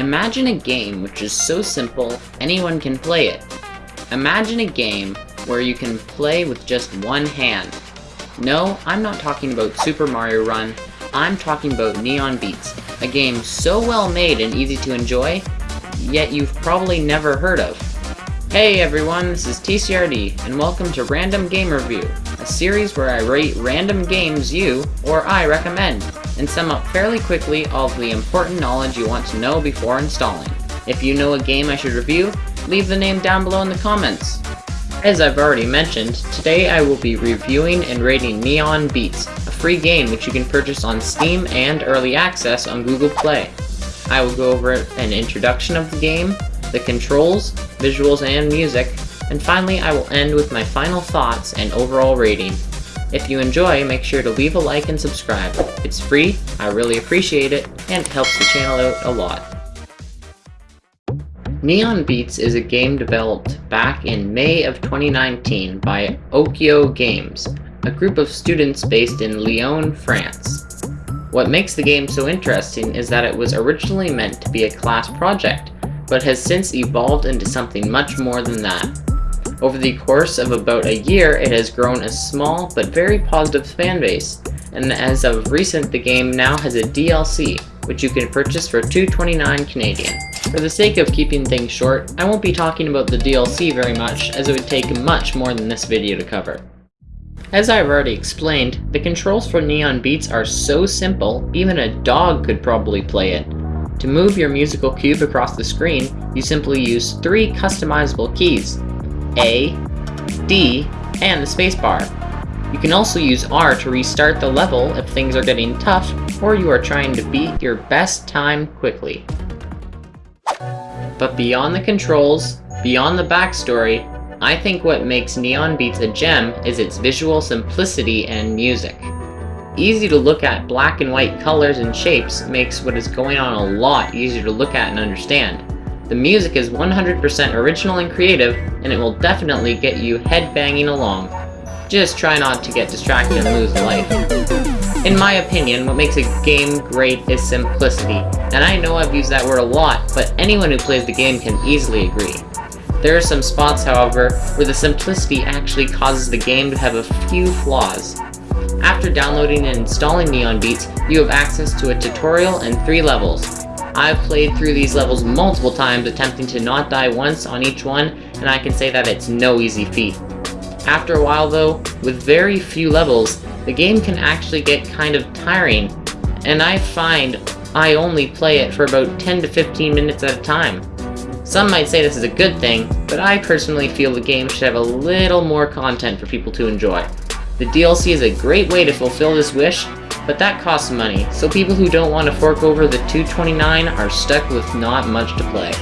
Imagine a game which is so simple, anyone can play it. Imagine a game where you can play with just one hand. No, I'm not talking about Super Mario Run, I'm talking about Neon Beats, a game so well made and easy to enjoy, yet you've probably never heard of. Hey everyone, this is TCRD, and welcome to Random Game Review, a series where I rate random games you, or I recommend, and sum up fairly quickly all the important knowledge you want to know before installing. If you know a game I should review, leave the name down below in the comments. As I've already mentioned, today I will be reviewing and rating Neon Beats, a free game which you can purchase on Steam and Early Access on Google Play. I will go over an introduction of the game, the controls, visuals, and music, and finally I will end with my final thoughts and overall rating. If you enjoy, make sure to leave a like and subscribe. It's free, I really appreciate it, and it helps the channel out a lot. Neon Beats is a game developed back in May of 2019 by Okio Games, a group of students based in Lyon, France. What makes the game so interesting is that it was originally meant to be a class project, but has since evolved into something much more than that. Over the course of about a year, it has grown a small but very positive fanbase, and as of recent the game now has a DLC, which you can purchase for $2.29 Canadian. For the sake of keeping things short, I won't be talking about the DLC very much, as it would take much more than this video to cover. As I've already explained, the controls for Neon Beats are so simple, even a dog could probably play it, to move your musical cube across the screen, you simply use three customizable keys, A, D, and the spacebar. You can also use R to restart the level if things are getting tough or you are trying to beat your best time quickly. But beyond the controls, beyond the backstory, I think what makes Neon Beats a gem is its visual simplicity and music. Easy to look at black and white colors and shapes makes what is going on a lot easier to look at and understand. The music is 100% original and creative, and it will definitely get you headbanging along. Just try not to get distracted and lose life. In my opinion, what makes a game great is simplicity, and I know I've used that word a lot, but anyone who plays the game can easily agree. There are some spots, however, where the simplicity actually causes the game to have a few flaws. After downloading and installing Neon Beats, you have access to a tutorial and three levels. I've played through these levels multiple times attempting to not die once on each one, and I can say that it's no easy feat. After a while though, with very few levels, the game can actually get kind of tiring, and I find I only play it for about 10 to 15 minutes at a time. Some might say this is a good thing, but I personally feel the game should have a little more content for people to enjoy. The DLC is a great way to fulfill this wish, but that costs money, so people who don't want to fork over the 229 are stuck with not much to play.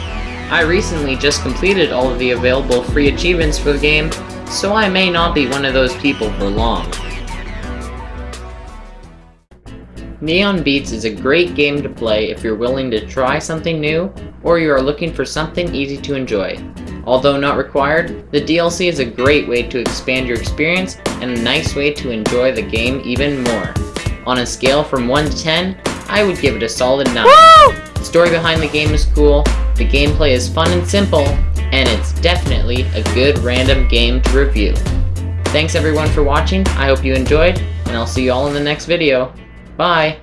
I recently just completed all of the available free achievements for the game, so I may not be one of those people for long. Neon Beats is a great game to play if you're willing to try something new, or you are looking for something easy to enjoy. Although not required, the DLC is a great way to expand your experience and a nice way to enjoy the game even more. On a scale from 1 to 10, I would give it a solid 9. Woo! The story behind the game is cool, the gameplay is fun and simple, and it's definitely a good random game to review. Thanks everyone for watching, I hope you enjoyed, and I'll see you all in the next video. Bye!